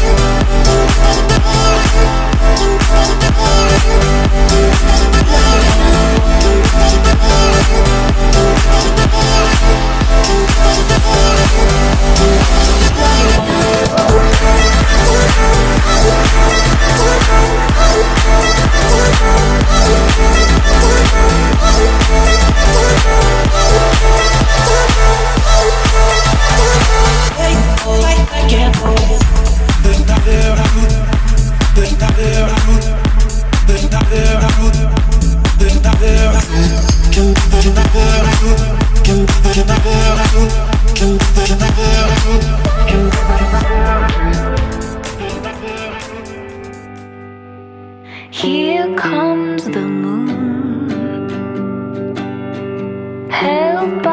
Bye. Here comes the moon. Help